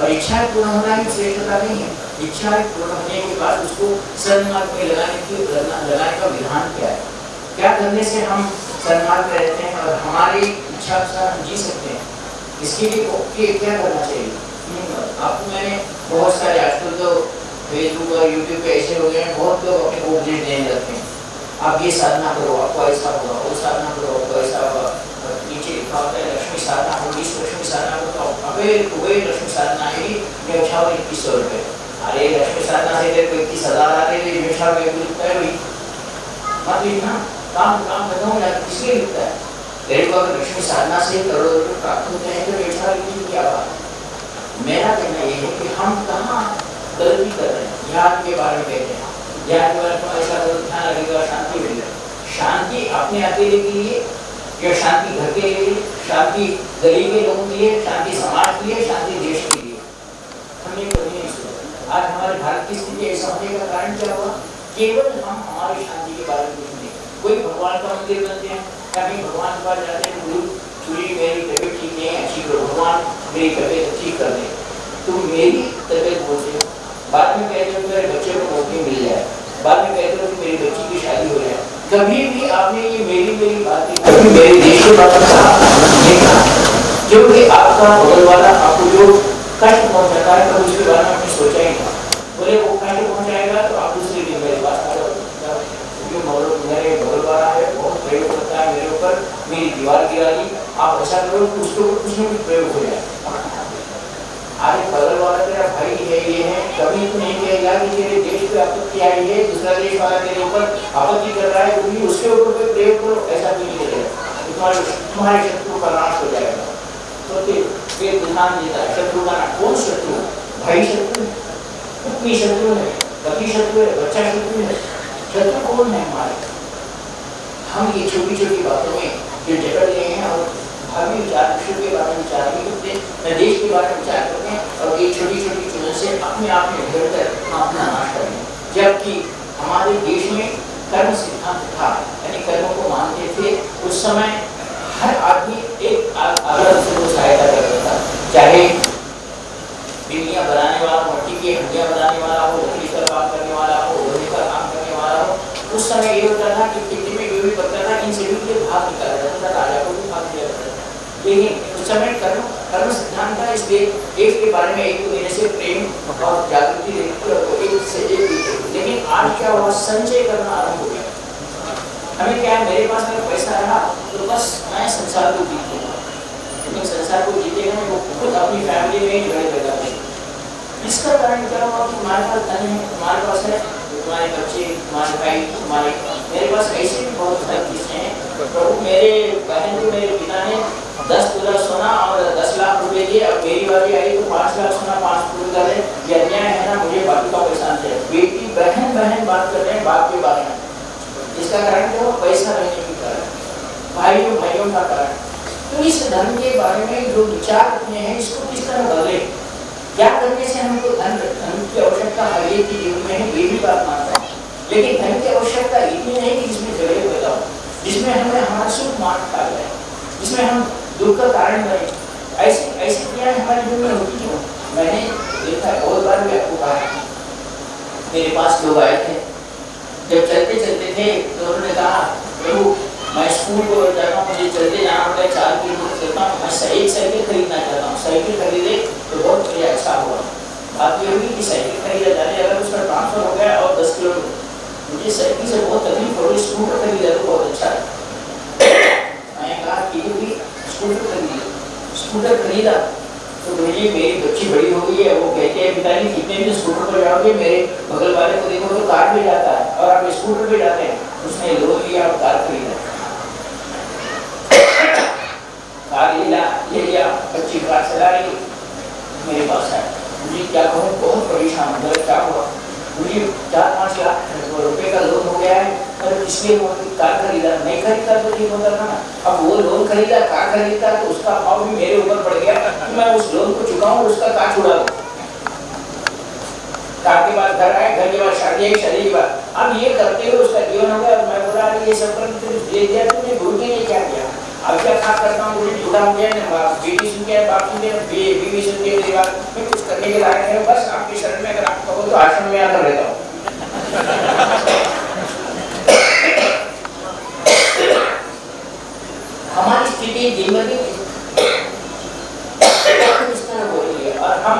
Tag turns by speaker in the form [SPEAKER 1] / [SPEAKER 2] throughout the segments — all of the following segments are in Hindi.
[SPEAKER 1] और इच्छा पूर्ण होना ही श्रेष्ठता नहीं है। इच्छा पूर्ण होने के बाद उसको सन्मार्ग में लगाने की लगाने का विधान क्या है? क्या करने से हम सन्मार्ग में रहते हैं और हमारी इच्छा अनुसार हम जी सकते हैं? इसके लिए क्या करना चाहिए? आपको मैंने बहुत सारे आजकल तो फेसबुक और यूट्यूब पे ऐसे हो गए हैं, बहुत लोग अपने को उपदेश देने लगते हैं। आप ये साधना करो आपको ऐसा होगा वो साधना करो आपको ऐसा होगा नीचे लिखा होता है, लक्ष्मी साधना होगी लक्ष्मी साधना तो अबे वही लक्ष्मी साधना आएगी व्यवसाय इक्कीस सौ रुपये अरे लक्ष्मी साधना से को इक्कीस हज़ार आ रहे हैं व्यवसाय में लिखता है वही मत लिखना काम काम खत्म हो जाता किसलिए लिखता है? तेरे को अगर लक्ष्मी साधना से करोड़ों रुपये प्राप्त होते हैं तो व्यवसाय की क्या बात? मेरा कहना ये है कि हम कहाँ गलती कर रहे हैं? ध्यान के बारे में कहते हैं। ध्यान के बारे में ऐसा करो ध्यान लगेगा शांति मिलेगा शांति अपने अकेले के लिए या शांति घर के लिए, शांति गली के लोगों के लिए शांति समाज के लिए शांति देश के लिए हमने कभी नहीं सोचा आज हमारे भारत होने का कारण क्या हुआ? केवल हम हमारी शांति के बारे में नहीं कोई भगवान का मंदिर बनते हैं कभी भगवान के पास जाते हैं गुरु चूड़ी मेरी तबीयत ठीक नहीं है, अच्छी करो, भगवान मेरी तबीयत ठीक कर दे। तो मेरी तबीयत बोलते हो। बाद में कहते हो, मेरे बच्चे को नौकरी मिल जाए बाद में कहते हो कि मेरी बच्ची की शादी हो जाए कभी भी आपने ये मेरी मेरी बातें मेरे देश के बारे में कहा। क्योंकि आपका बगल वाला आपको जो कष्ट पहुंचाता है कभी उसके बारे में आपने सोचा ही नहीं बोले वो कष्ट पहुंचाएगा तो आप दूसरे दिन मेरे पास आ जाओ मेरे बगल वाला है बहुत प्रयोग करता है मेरे दीवार गिरा दी आप ऐसा करो उसके ऊपर कुछ ना कुछ प्रयोग हो जाए। आज बगल वाला तेरा भाई है ये है, कभी तो नहीं कहेगा कि तेरे देश पे आपत्ति आई है, दूसरा देश वाला तेरे ऊपर आपत्ति कर रहा है क्योंकि उसके ऊपर कोई प्रयोग करो, ऐसा नहीं करेगा तुम्हारे तुम्हारे शत्रु का नाश हो जाएगा। तो फिर ध्यान देता है शत्रु का नाश, कौन शत्रु भाई शत्रु पत्नी शत्रु है, पति शत्रु है, बच्चा शत्रु है। शत्रु कौन है हमारे? हम ये छोटी छोटी बातों में हैं और विचार विश्व के बारे में विचार नहीं करते देश के बारे में विचार करते हैं, और ये छोटी छोटी चीज़ों से अपने आप में घेर कर हम अपना नाश करें जबकि हमारे देश में कर्म सिद्धांत था, यानी कर्मों को मानते थे, उस समय हर आदमी एक अलग से को सहायता करता था। चाहे बिल्लियाँ बनाने वाला, मट्टी की हड्डियाँ बनाने वाला हो, लकड़ी का काम करने वाला हो, लोहे का काम करने वाला हो, उस समय ये होता था कि खेती में जो भी पकता था, इन सभी के भाग निकाला जाता था, राजा को भी। था लेकिन उस समय कर्म कर्म सिद्धांत था इसलिए एक के बारे में एक देने से प्रेम और जागृति एक से एक लेकिन आज क्या हुआ? संचय करना आरंभ गया। हमें क्या है? मेरे पास तो कारण क्या है तुम्हारे बच्चे तुम्हारे भाई तुम्हारे मेरे पास ऐसे भी बहुत सारी चीज़ें हैं मेरे बहन को मेरे पिता ने दस तोला सोना और दस लाख रुपए दिए अब मेरी बारी आई तो पाँच लाख सोना पाँच कर रहे ये अन्याय है ना, मुझे बाकी का पैसा चाहिए। बेटी, बहन बहन बात कर रहे हैं, बाप के बारे में। इसका कारण क्या पैसा रहने के कारण। भाइयों भाइयों का कारण। तो इस धन के बारे में जो विचार रखते हैं, इसको किस तरह बदले? क्या करने से हमको धन धन की आवश्यकता हर एक जीवन में है? ये भी बात मानता है। लेकिन धन की आवश्यकता इतनी नहीं कि जिसमें झगड़े जिसमें हमें हमारा सुख मान खा जाए, जिसमें हम दुख का कारण बने। ऐसी ऐसी क्रियाएँ हमारे जीवन में होती क्यों? मैंने देखा बहुत बार भी आपको कहा मेरे पास लोग आए थे। जब चलते चलते थे तो उन्होंने कहा, प्रभु, मैं स्कूल को जाता हूँ, मुझे चलते जाना पड़ता है चार किलोमीटर चलता हूँ, मैं एक साइकिल खरीदना चाहता हूँ। साइकिल खरीदे तो बहुत बढ़िया अच्छा हुआ। बात ये हुई कि साइकिल खरीदा जाने, अगर उसका ट्रांसफ़र हो गया और दस किलोमीटर, मुझे साइकिल से बहुत तकलीफ़ स्कूटर खरीदा तो बहुत अच्छा मैंने कहा, ठीक है स्कूटर खरीदा स्कूटर खरीदा तो मुझे मेरी बच्ची बड़ी हो गई है, वो कहते हैं, पिताजी कितने भी स्कूटर पर जाओगे, मेरे बगल वाले को देखो तो कार भी जाता है, और आप स्कूटर पे जाते हैं। उसने लोन लिया और कार खरीदा। कार लिया ले लिया, बच्ची कार चला रही, मेरे पास है मुझे क्या कहूँ बहुत परेशान हूँ क्या हुआ? मुझे चार पाँच लाख रुपए का लोन हो गया है और इसलिए वो कार खरीदा नहीं खरीदा तो ठीक होता था ना। अब वो लोन खरीदा, कार खरीदा तो उसका भाव भी मेरे ऊपर पड़ गया कि मैं उस लोन को चुकाऊं और उसका कार छुड़ा दूँ। कार के बाद घर आए, घर के बाद शादी आई, शादी के बाद। अब ये करते हुए उसका जीवन हो गया मैं बोला ये सब कर दे दिया तुमने गुरु के लिए क्या किया? अब क्या खा करता हूँ मुझे जुड़ा हो गया बेटी सुन के, बाप सुन के बीवी सुन के, मेरी बात मैं कुछ करने के लायक है, बस आपके शरण में अगर आप कहो तो आश्रम में आकर रहता हूँ। दिन ब इस तरह हो रही है। और हम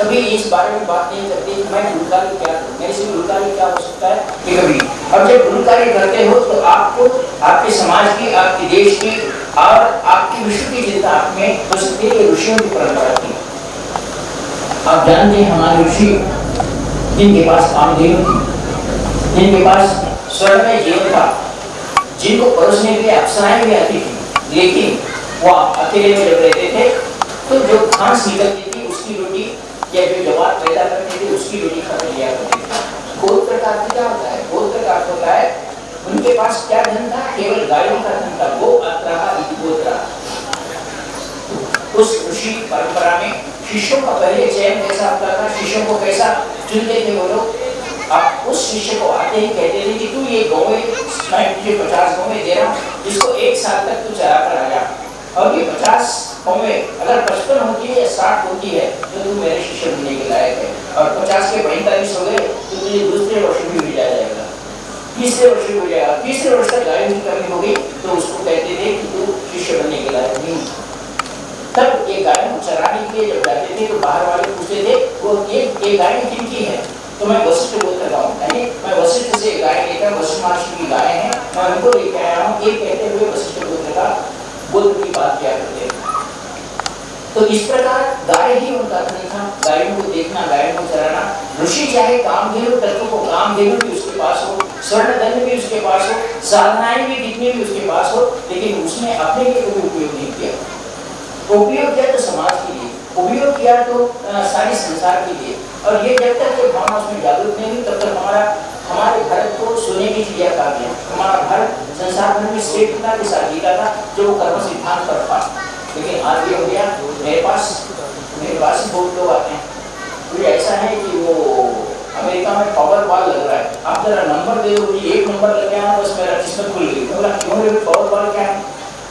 [SPEAKER 1] कभी इस बारे में बात नहीं करते कि मैं गुणकारी क्या मेरे से गुणकारी क्या हो सकता है? कि कभी। अब जब गुणकारी करते हो तो आपको, आपके समाज की, आपके देश की और आपकी विश्व की चिंता आप में हो सकती है ऋषियों की परंपरा की आप जानते हैं हमारे ऋषि, जिनके पास कामधेनु थी, जिनके पास स्वर्ण में जीवन था जिनको परोसने के लिए अप्सराएँ भी आती थी लेकिन वो अकेले में जब रहते थे तो जो घास निकलती थी, उसकी रोटी या जो जवाब पैदा करते थे, उसकी रोटी खा लिया करते थे। गोत्र का अर्थ क्या होता है? गोत्र का होता है। उनके पास क्या धन था? केवल गायों का धन था, वो अत्रा गोत्रा उस ऋषि परंपरा में शिष्यों का पहले चयन कैसा होता था। शिष्यों को कैसा चुनते थे वो लोग? आप उस शिष्य को आते ही कहते थे कि तू ये गौवे मैं तुझे पचास गौवे दे रहा हूँ इसको एक साल तक तू चरा कर आ जा और ये पचास कौवे अगर पचपन होती है या साठ होती है तो तू मेरे शिष्य बनने के लायक है और पचास के पैंतालीस हो गए तो तुझे दूसरे वर्ष भी मिल जाएगा तीसरे वर्ष हो जाएगा तीसरे वर्ष तक गायों की कमी होगी तो उसको कहते थे कि तू शिष्य बनने के लायक नहीं तब ये गाय चराने के लिए जब जाते थे तो बाहर वाले पूछते थे वो ये ये गाय किनकी है तो मैं वशिष्ठ बोल कर हूँ यानी मैं वशिष्ठ से गाय लेकर वशिष्ठ महर्षि की गाय है, मैं उनको लेकर आया हूँ। ये कहते हुए वशिष्ठ गोत्र का बुद्ध की बात किया करते तो इस प्रकार गाय ही उनका धन था। गायों को देखना, गायों को चराना। ऋषि चाहे काम धेनु तत्व को काम धेनु भी उसके पास हो स्वर्ण धन भी उसके पास हो, साधनाएँ भी कितनी भी उसके पास हो, लेकिन उसने अपने लिए कोई उपयोग नहीं किया। उपयोग किया तो समाज के लिए। उपयोग किया तो सारी संसार के लिए। और ये जब तक ये भावना उसमें जागरूक नहीं हुई, तब तक हमारा, हमारे भारत को सोने की चिड़िया कहा गया। हमारा भारत संसार भर में श्रेष्ठता के साथ जीता था, जो वो कर्म सिद्धांत पर था। लेकिन आज ये हो गया, मेरे पास मेरे पास बहुत लोग आते हैं। कोई ऐसा है कि वो अमेरिका में पावर बॉल लग रहा है। आप जरा नंबर दे दो मुझे एक नंबर लग गया बस मेरा किस्मत खुल गई। बोला, क्यों पावर बॉल क्या है?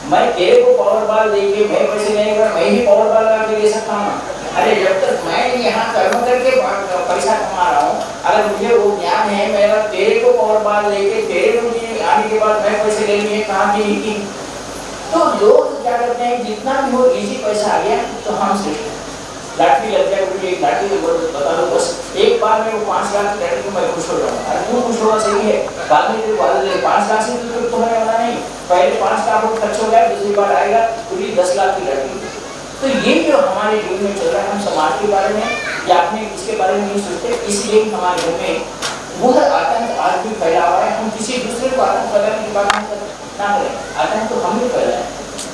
[SPEAKER 1] मैं तेरे को पावर बॉल दे के मैं पैसे नहीं कर मैं ही पावर बॉल लगा के ले सकता हूँ। अरे, जब तक मैं यहाँ कर्म करके पैसा कमा रहा हूँ, अगर मुझे वो ज्ञान है मेरा तेरे को पावर बॉल लेके तेरे को आने के बाद मैं पैसे ले लिए कहाँ की की तो लोग क्या करते हैं, जितना भी हो इजी पैसा आ गया तो हम श्रेष्ठ लाठी लग जाए मुझे एक लाठी बता दो, बस एक बार में वो पाँच लाख की को मैं खुश हो जाऊँ। अरे क्यों खुश होना है। बाद में पाँच लाख से तो तुम्हें पहले पाँच लाख खर्च हो गया, दूसरी बार आएगा, पूरी दस लाख की लाठी तो ये जो हमारे जीवन में चल रहा है, हम समाज के बारे में या अपने इसके बारे में नहीं सोचते, इसलिए हमारे घर में वह आतंक आज भी फैला हुआ है। हम किसी दूसरे को आतंक फैलाने की बात ना करें। आतंक तो हम ही फैलाएँ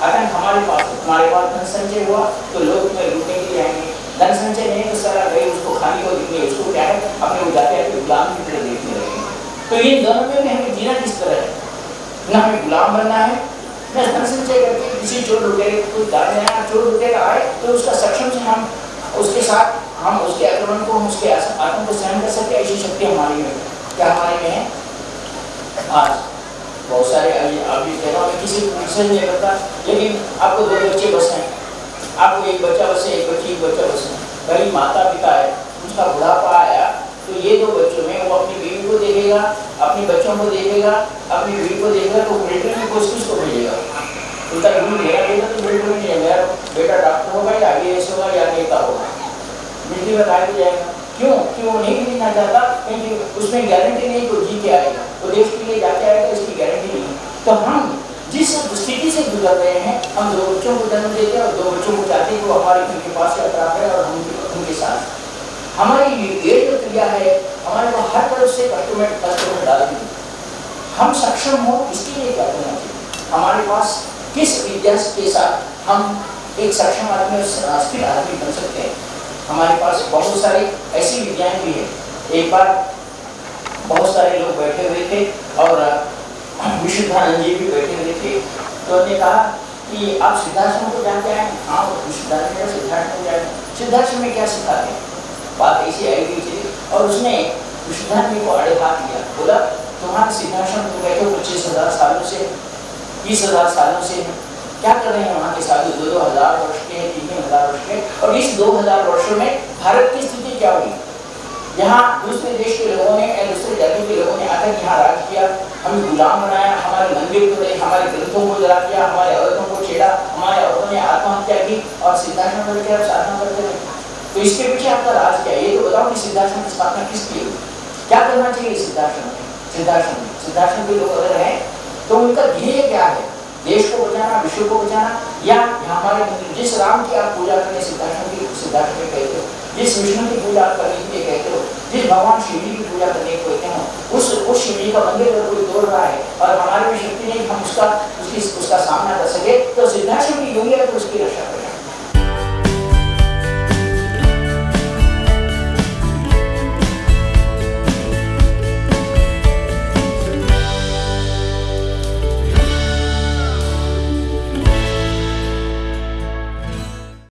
[SPEAKER 1] आतंक हमारे पास हमारे पास धन संचय हुआ तो लोग लूटने के लिए आएँगे। धन संचय नहीं तो सारा गए उसको खाने को दिखने उसको क्या है? अपने वो जाते हैं गुलाम की तरह देखने तो ये दोनों में हमें जीना किस तरह है? ना हमें गुलाम बनना है? न धन संचय करके किसी चोर लुटेरे को डाल देना चोर लुटेरा आए तो उसका सक्षम से हम, उसके साथ हम, उसके आक्रमण को, हम उसके आत्म को सहन कर सकते ऐसी शक्ति हमारी में क्या हमारे में है? आज बहुत सारे अभी कह रहा किसी को नहीं करता, लेकिन आपको दो बच्चे बस हैं। आपको एक बच्चा बसे एक बच्ची, एक बच्चा बसे कहीं माता पिता है, उसका बुढ़ापा आया तो ये दो बच्चों में वो अपनी को देखेगा, अपने बच्चों को देखेगा, अपनी बीवी को देखेगा तो मिलिट्री में कुछ किसको भेजेगा उनका रूल लेना देगा तो मिलिट्री में नहीं मेरा बेटा डॉक्टर होगा या आई होगा या नेता होगा। मिलिट्री में आगे जाएगा। क्यों? क्यों? नहीं भेजना चाहता, क्योंकि उसमें गारंटी नहीं तो जी के आएगा। तो देश के लिए जाके आएगा, इसकी गारंटी नहीं तो हम जिस स्थिति से गुजर रहे हैं, हम दो बच्चों को जन्म देते हैं और दो बच्चों को चाहते हैं वो हमारे घर के पास यात्रा है और हम उनके साथ हमारी ये जो क्रिया है हमारे को हर तरफ़ से कष्ट में कष्ट में डाल दी हम सक्षम हो, इसके लिए क्या करना चाहिए? हमारे पास किस विद्या के साथ हम एक सक्षम आदमी और स्थिर आदमी बन सकते हैं? हमारे पास बहुत सारी ऐसी विद्याएँ भी है। एक बार बहुत सारे लोग बैठे हुए थे और विशुद्धानंद जी भी बैठे हुए थे। तो उन्होंने कहा कि आप सिद्धाश्रम को जानते हैं? हाँ विशुद्धानंद सिद्धार्थ को जानते सिद्धाश्रम में क्या सिखाते हैं? बात ऐसी आई हुई थी और उसने विशुद्धानंद को अड़े हाथ दिया बोला तुम्हारा सिद्धाश्रम तुम बैठे हो पच्चीस हज़ार सालों से, बीस हज़ार सालों से। क्या कर रहे हैं वहाँ के साधु? दो दो हज़ार वर्ष के, तीन तीन हज़ार वर्ष के। और इस दो हज़ार वर्षों में भारत की स्थिति क्या हुई? यहाँ दूसरे देश के लोगों ने या दूसरे जाति के लोगों ने आकर यहाँ राज किया। हमें गुलाम बनाया, हमारे मंदिर को तोड़े हमारे ग्रंथों को जला दिया हमारे औरतों को छेड़ा, हमारे औरतों ने आत्महत्या की और सिद्धाश्रम करके अब साधना करते रहे। तो इसके पीछे आपका राज क्या है? ये तो बताओ कि सिद्धाश्रम की स्थापना किस लिए हुई? क्या करना चाहिए सिद्धाश्रम में? सिद्धाश्रम में सिद्धाश्रम के लोग अगर हैं तो उनका ध्येय क्या है? देश को बचाना, विश्व को बचाना? या हमारे जिस राम की आप पूजा करने सिद्धाश्रम की सिद्धाश्रम में कहते हो, जिस विष्णु की पूजा करने के लिए कहते हो, जिस भगवान शिव जी की पूजा करने को कहते हो, उस उस शिव जी का मंदिर अगर कोई तोड़ रहा है और हमारे में शक्ति नहीं, हम उसका, उसकी, उसका सामना कर सके तो